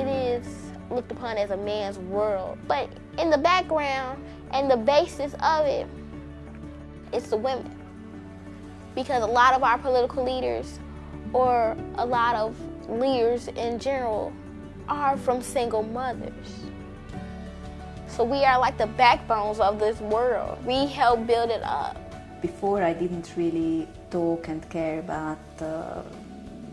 it is looked upon as a man's world. But in the background and the basis of it, it's the women. Because a lot of our political leaders or a lot of leaders in general are from single mothers. So we are like the backbones of this world. We help build it up. Before I didn't really talk and care about uh,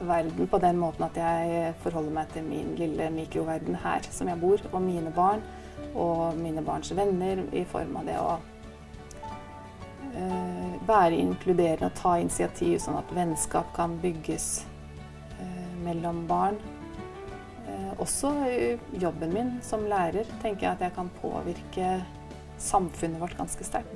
verden på den måten at jeg forholder meg til min lille mikroverden her som jeg bor, og mine barn og mine barns venner i form av det å uh, være inkluderende og ta initiativ sånn at vennskap kan bygges uh, mellom barn. Uh, også jobben min som lærer tenker jeg at jeg kan påvirke samfunnet vårt ganske sterkt.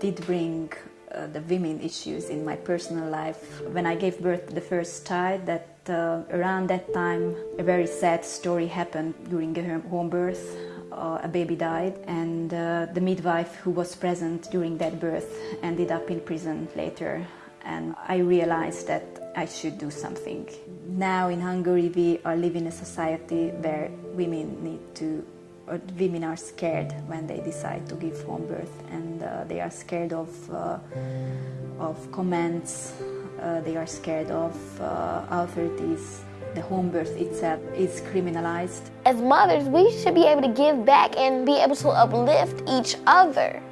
Did bring uh, the women issues in my personal life. When I gave birth the first child, that uh, around that time a very sad story happened during a home birth. Uh, a baby died and uh, the midwife who was present during that birth ended up in prison later and I realized that I should do something. Now in Hungary we are living in a society where women need to women are scared when they decide to give home birth and uh, they are scared of, uh, of comments, uh, they are scared of uh, authorities. The home birth itself is criminalized. As mothers, we should be able to give back and be able to uplift each other.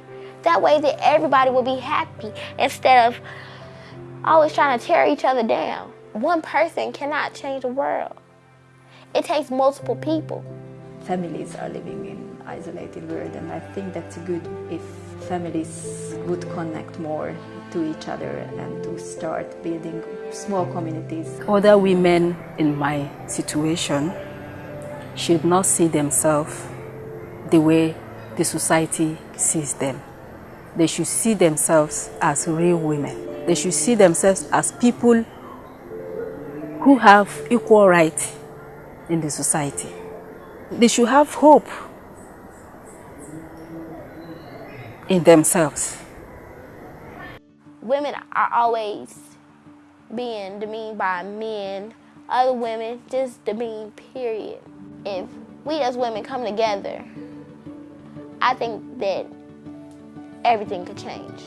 That way that everybody will be happy instead of always trying to tear each other down. One person cannot change the world. It takes multiple people families are living in isolated world and I think that's good if families would connect more to each other and to start building small communities. Other women in my situation should not see themselves the way the society sees them. They should see themselves as real women. They should see themselves as people who have equal rights in the society they should have hope in themselves. Women are always being demeaned by men, other women just demeaned, period. If we as women come together, I think that everything could change.